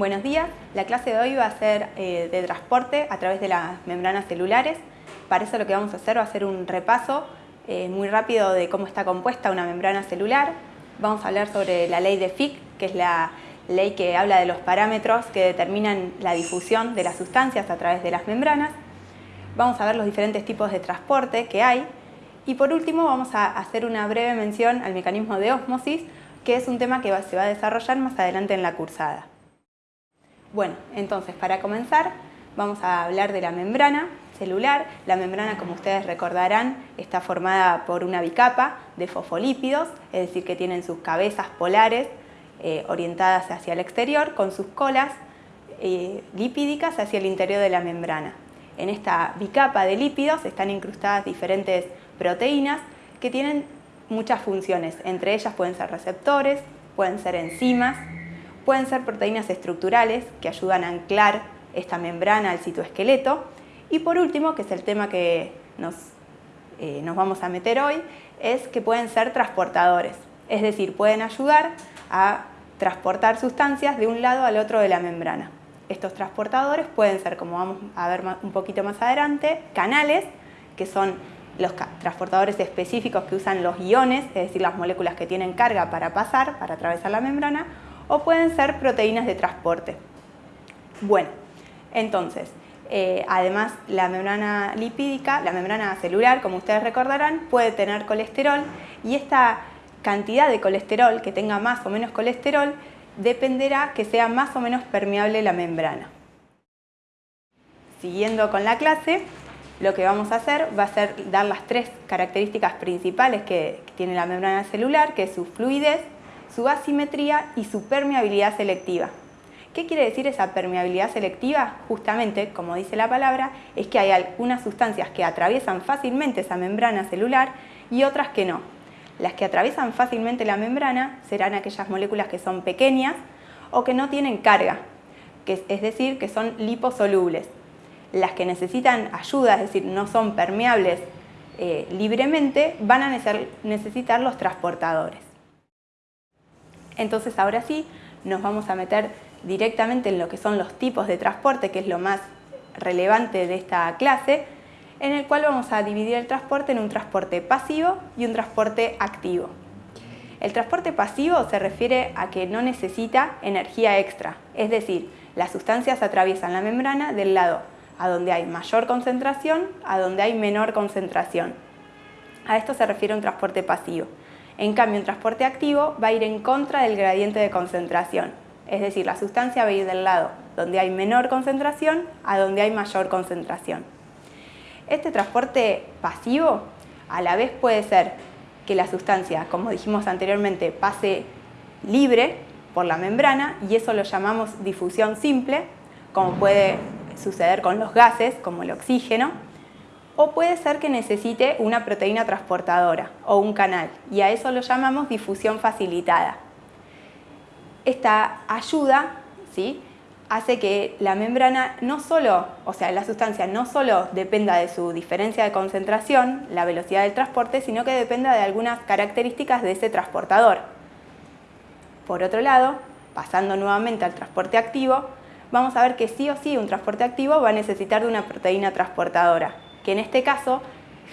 Buenos días, la clase de hoy va a ser eh, de transporte a través de las membranas celulares. Para eso lo que vamos a hacer va a ser un repaso eh, muy rápido de cómo está compuesta una membrana celular. Vamos a hablar sobre la ley de Fick, que es la ley que habla de los parámetros que determinan la difusión de las sustancias a través de las membranas. Vamos a ver los diferentes tipos de transporte que hay. Y por último vamos a hacer una breve mención al mecanismo de ósmosis, que es un tema que se va a desarrollar más adelante en la cursada. Bueno, entonces para comenzar vamos a hablar de la membrana celular. La membrana, como ustedes recordarán, está formada por una bicapa de fosfolípidos, es decir, que tienen sus cabezas polares eh, orientadas hacia el exterior con sus colas eh, lipídicas hacia el interior de la membrana. En esta bicapa de lípidos están incrustadas diferentes proteínas que tienen muchas funciones. Entre ellas pueden ser receptores, pueden ser enzimas, Pueden ser proteínas estructurales que ayudan a anclar esta membrana al citoesqueleto. Y por último, que es el tema que nos, eh, nos vamos a meter hoy, es que pueden ser transportadores. Es decir, pueden ayudar a transportar sustancias de un lado al otro de la membrana. Estos transportadores pueden ser, como vamos a ver un poquito más adelante, canales, que son los transportadores específicos que usan los iones, es decir, las moléculas que tienen carga para pasar, para atravesar la membrana, o pueden ser proteínas de transporte. Bueno, entonces, eh, además la membrana lipídica, la membrana celular, como ustedes recordarán, puede tener colesterol y esta cantidad de colesterol, que tenga más o menos colesterol, dependerá que sea más o menos permeable la membrana. Siguiendo con la clase, lo que vamos a hacer va a ser dar las tres características principales que tiene la membrana celular, que es su fluidez, su asimetría y su permeabilidad selectiva. ¿Qué quiere decir esa permeabilidad selectiva? Justamente, como dice la palabra, es que hay algunas sustancias que atraviesan fácilmente esa membrana celular y otras que no. Las que atraviesan fácilmente la membrana serán aquellas moléculas que son pequeñas o que no tienen carga, es decir, que son liposolubles. Las que necesitan ayuda, es decir, no son permeables eh, libremente, van a necesitar los transportadores. Entonces ahora sí nos vamos a meter directamente en lo que son los tipos de transporte, que es lo más relevante de esta clase, en el cual vamos a dividir el transporte en un transporte pasivo y un transporte activo. El transporte pasivo se refiere a que no necesita energía extra, es decir, las sustancias atraviesan la membrana del lado a donde hay mayor concentración a donde hay menor concentración. A esto se refiere un transporte pasivo. En cambio, un transporte activo va a ir en contra del gradiente de concentración, es decir, la sustancia va a ir del lado donde hay menor concentración a donde hay mayor concentración. Este transporte pasivo a la vez puede ser que la sustancia, como dijimos anteriormente, pase libre por la membrana y eso lo llamamos difusión simple, como puede suceder con los gases, como el oxígeno, o puede ser que necesite una proteína transportadora o un canal y a eso lo llamamos difusión facilitada. Esta ayuda ¿sí? hace que la membrana no solo, o sea, la sustancia no solo dependa de su diferencia de concentración, la velocidad del transporte, sino que dependa de algunas características de ese transportador. Por otro lado, pasando nuevamente al transporte activo, vamos a ver que sí o sí un transporte activo va a necesitar de una proteína transportadora que en este caso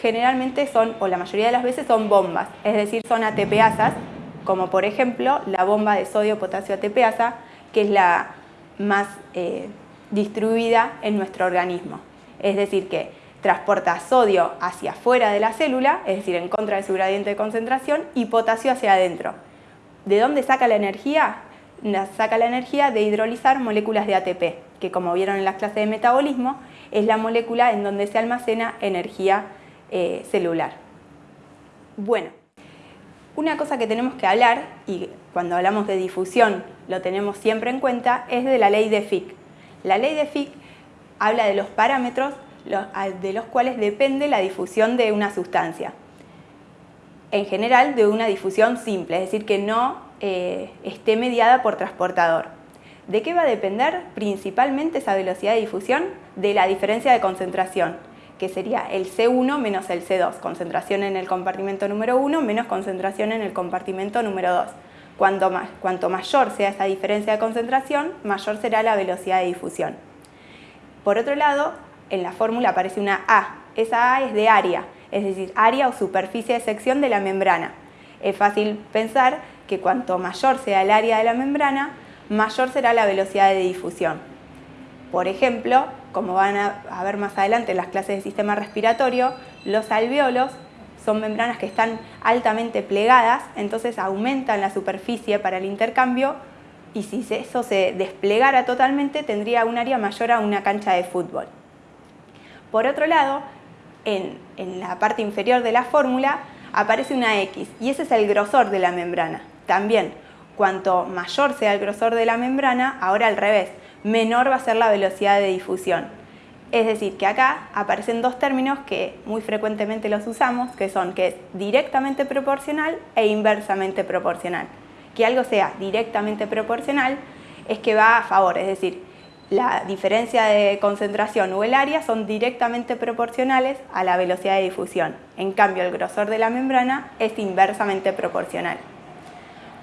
generalmente son, o la mayoría de las veces son bombas, es decir, son ATPasas, como por ejemplo la bomba de sodio-potasio ATPasa, que es la más eh, distribuida en nuestro organismo. Es decir, que transporta sodio hacia afuera de la célula, es decir, en contra de su gradiente de concentración, y potasio hacia adentro. ¿De dónde saca la energía? Saca la energía de hidrolizar moléculas de ATP, que como vieron en las clases de metabolismo, es la molécula en donde se almacena energía eh, celular. Bueno, una cosa que tenemos que hablar, y cuando hablamos de difusión lo tenemos siempre en cuenta, es de la ley de Fick. La ley de Fick habla de los parámetros de los cuales depende la difusión de una sustancia. En general, de una difusión simple, es decir, que no eh, esté mediada por transportador. ¿De qué va a depender principalmente esa velocidad de difusión? De la diferencia de concentración, que sería el C1 menos el C2, concentración en el compartimento número 1 menos concentración en el compartimento número 2. Cuanto, cuanto mayor sea esa diferencia de concentración, mayor será la velocidad de difusión. Por otro lado, en la fórmula aparece una A. Esa A es de área, es decir, área o superficie de sección de la membrana. Es fácil pensar que cuanto mayor sea el área de la membrana, mayor será la velocidad de difusión. Por ejemplo, como van a ver más adelante en las clases de sistema respiratorio, los alveolos son membranas que están altamente plegadas, entonces aumentan la superficie para el intercambio y si eso se desplegara totalmente tendría un área mayor a una cancha de fútbol. Por otro lado, en, en la parte inferior de la fórmula aparece una X y ese es el grosor de la membrana. También, cuanto mayor sea el grosor de la membrana, ahora al revés, menor va a ser la velocidad de difusión. Es decir, que acá aparecen dos términos que muy frecuentemente los usamos, que son que es directamente proporcional e inversamente proporcional. Que algo sea directamente proporcional es que va a favor, es decir, la diferencia de concentración o el área son directamente proporcionales a la velocidad de difusión. En cambio, el grosor de la membrana es inversamente proporcional.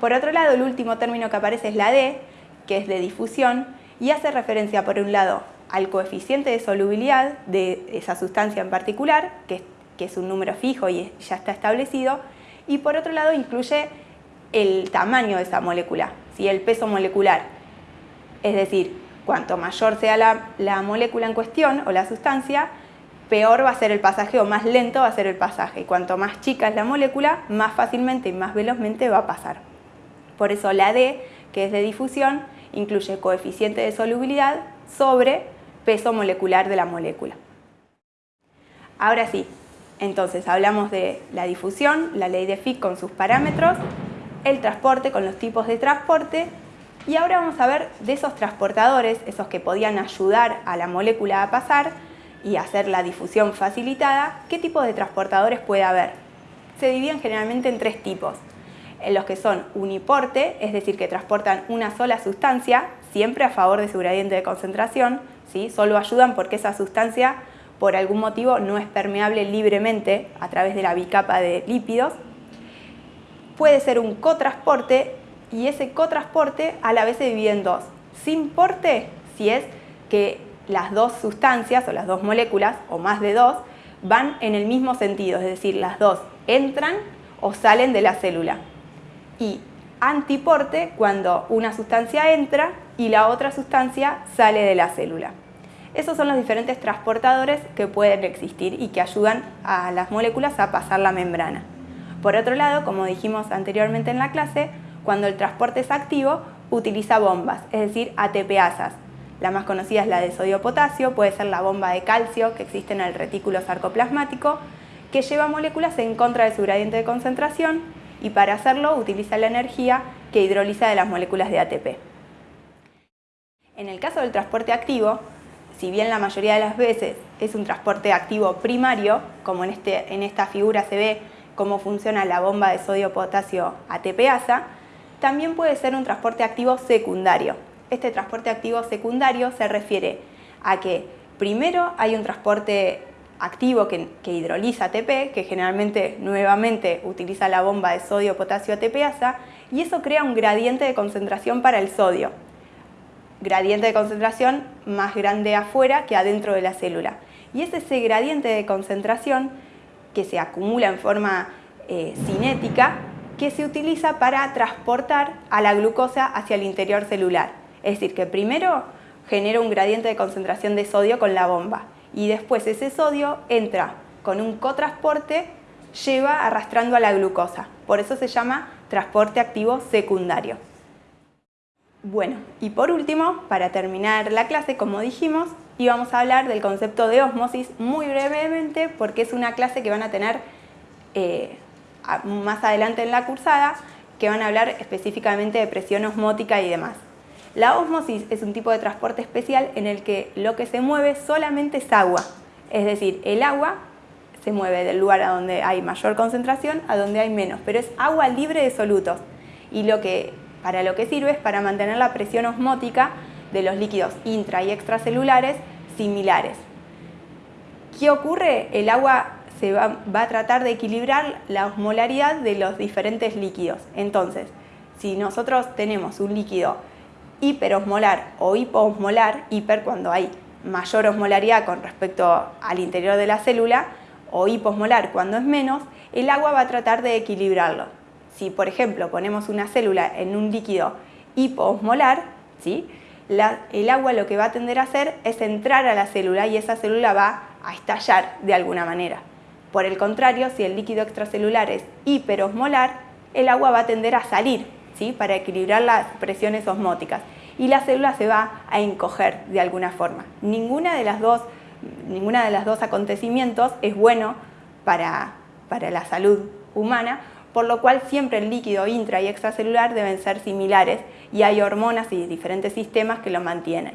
Por otro lado, el último término que aparece es la D, que es de difusión, y hace referencia, por un lado, al coeficiente de solubilidad de esa sustancia en particular, que, es un número fijo y ya está establecido, y por otro lado incluye el tamaño de esa molécula, el peso molecular. Es decir, cuanto mayor sea la, la molécula en cuestión o la sustancia, peor va a ser el pasaje o más lento va a ser el pasaje. Cuanto más chica es la molécula, más fácilmente y más velozmente va a pasar. Por eso la D, que es de difusión, incluye coeficiente de solubilidad sobre peso molecular de la molécula. Ahora sí, entonces hablamos de la difusión, la ley de Fick con sus parámetros, el transporte con los tipos de transporte y ahora vamos a ver de esos transportadores, esos que podían ayudar a la molécula a pasar y hacer la difusión facilitada, qué tipo de transportadores puede haber. Se dividen generalmente en tres tipos. En los que son uniporte, es decir, que transportan una sola sustancia, siempre a favor de su gradiente de concentración, solo ayudan porque esa sustancia por algún motivo no es permeable libremente a través de la bicapa de lípidos. Puede ser un cotransporte y ese cotransporte a la vez se divide en dos. Sin porte, si es que las dos sustancias o las dos moléculas, o más de dos, van en el mismo sentido, es decir, las dos entran o salen de la célula. Y antiporte cuando una sustancia entra y la otra sustancia sale de la célula. Esos son los diferentes transportadores que pueden existir y que ayudan a las moléculas a pasar la membrana. Por otro lado, como dijimos anteriormente en la clase, cuando el transporte es activo, utiliza bombas, es decir, ATPasas. La más conocida es la de sodio-potasio, puede ser la bomba de calcio que existe en el retículo sarcoplasmático, que lleva moléculas en contra de su gradiente de concentración y para hacerlo utiliza la energía que hidroliza de las moléculas de ATP. En el caso del transporte activo, si bien la mayoría de las veces es un transporte activo primario, como en, este, en esta figura se ve cómo funciona la bomba de sodio-potasio ATPasa, también puede ser un transporte activo secundario. Este transporte activo secundario se refiere a que primero hay un transporte activo que, hidroliza ATP, que generalmente nuevamente utiliza la bomba de sodio-potasio ATPasa, y eso crea un gradiente de concentración para el sodio gradiente de concentración más grande afuera que adentro de la célula. Y es ese gradiente de concentración que se acumula en forma eh, cinética que se utiliza para transportar a la glucosa hacia el interior celular. Es decir, que primero genera un gradiente de concentración de sodio con la bomba y después ese sodio entra con un cotransporte, lleva arrastrando a la glucosa. Por eso se llama transporte activo secundario. Bueno, y por último, para terminar la clase, como dijimos, íbamos a hablar del concepto de osmosis muy brevemente porque es una clase que van a tener eh, más adelante en la cursada que van a hablar específicamente de presión osmótica y demás. La osmosis es un tipo de transporte especial en el que lo que se mueve solamente es agua, es decir, el agua se mueve del lugar a donde hay mayor concentración a donde hay menos, pero es agua libre de solutos y lo que para lo que sirve es para mantener la presión osmótica de los líquidos intra y extracelulares similares. ¿Qué ocurre? El agua se va, a tratar de equilibrar la osmolaridad de los diferentes líquidos. Entonces, Si nosotros tenemos un líquido hiperosmolar o hipoosmolar, hiper cuando hay mayor osmolaridad con respecto al interior de la célula, o hiposmolar cuando es menos, el agua va a tratar de equilibrarlo. Si, por ejemplo, ponemos una célula en un líquido hipoosmolar, ¿sí? el agua lo que va a tender a hacer es entrar a la célula y esa célula va a estallar de alguna manera. Por el contrario, si el líquido extracelular es hiperosmolar, el agua va a tender a salir ¿sí? para equilibrar las presiones osmóticas y la célula se va a encoger de alguna forma. Ninguna de las dos, ninguna de las dos acontecimientos es bueno para, para la salud humana, por lo cual siempre el líquido intra y extracelular deben ser similares y hay hormonas y diferentes sistemas que lo mantienen.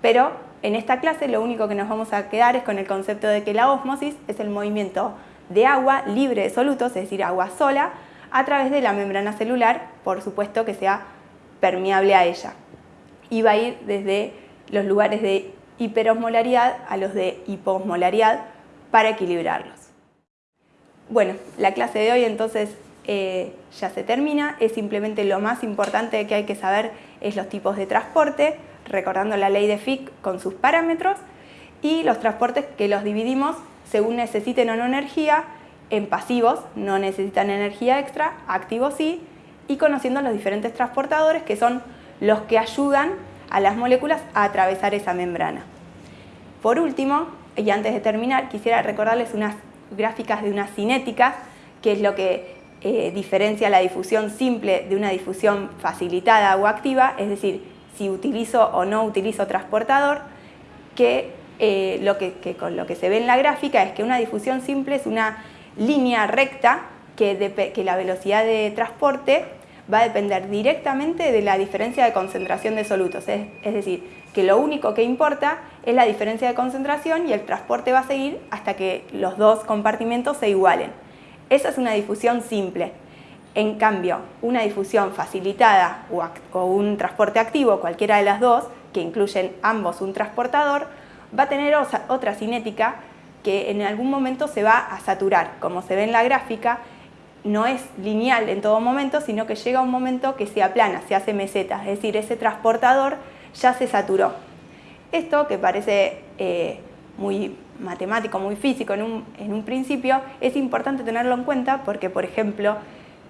Pero en esta clase lo único que nos vamos a quedar es con el concepto de que la ósmosis es el movimiento de agua libre de solutos, es decir, agua sola, a través de la membrana celular, por supuesto que sea permeable a ella. Y va a ir desde los lugares de hiperosmolaridad a los de hiposmolaridad para equilibrarlos. Bueno, la clase de hoy entonces eh, ya se termina, es simplemente lo más importante que hay que saber es los tipos de transporte, recordando la ley de Fick con sus parámetros, y los transportes que los dividimos según necesiten o no energía, en pasivos, no necesitan energía extra, activos sí, y conociendo los diferentes transportadores que son los que ayudan a las moléculas a atravesar esa membrana. Por último, y antes de terminar, quisiera recordarles unas gráficas de una cinética, que es lo que eh, diferencia la difusión simple de una difusión facilitada o activa, es decir, si utilizo o no utilizo transportador, que, eh, lo que, con lo que se ve en la gráfica es que una difusión simple es una línea recta que, la velocidad de transporte va a depender directamente de la diferencia de concentración de solutos, es decir, que lo único que importa es la diferencia de concentración y el transporte va a seguir hasta que los dos compartimentos se igualen. Esa es una difusión simple. En cambio, una difusión facilitada o, un transporte activo, cualquiera de las dos, que incluyen ambos un transportador, va a tener otra cinética que en algún momento se va a saturar. Como se ve en la gráfica, no es lineal en todo momento, sino que llega un momento que se aplana, se hace meseta, es decir, ese transportador ya se saturó. Esto, que parece eh, muy matemático, muy físico en un, en un principio, es importante tenerlo en cuenta porque, por ejemplo,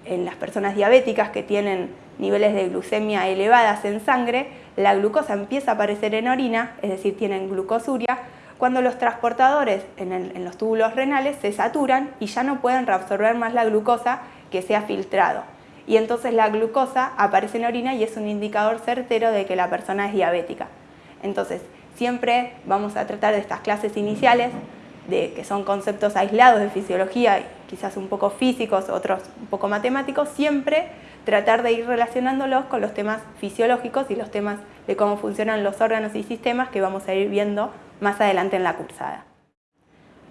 en las personas diabéticas que tienen niveles de glucemia elevadas en sangre, la glucosa empieza a aparecer en orina, es decir, tienen glucosuria, cuando los transportadores en, los túbulos renales se saturan y ya no pueden reabsorber más la glucosa que se ha filtrado. Y entonces la glucosa aparece en orina y es un indicador certero de que la persona es diabética. Entonces, siempre vamos a tratar de estas clases iniciales, de, que son conceptos aislados de fisiología, quizás un poco físicos, otros un poco matemáticos, siempre tratar de ir relacionándolos con los temas fisiológicos y los temas de cómo funcionan los órganos y sistemas que vamos a ir viendo más adelante en la cursada.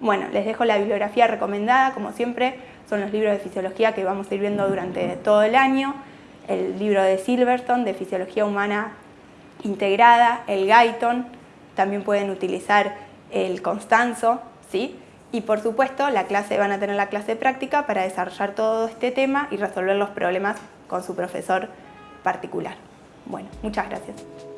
Bueno, les dejo la bibliografía recomendada, como siempre, son los libros de fisiología que vamos a viendo durante todo el año, el libro de Silverstone de Fisiología Humana integrada, el Guyton, también pueden utilizar el Constanzo, ¿sí? Y por supuesto, la clase, van a tener la clase práctica para desarrollar todo este tema y resolver los problemas con su profesor particular. Bueno, muchas gracias.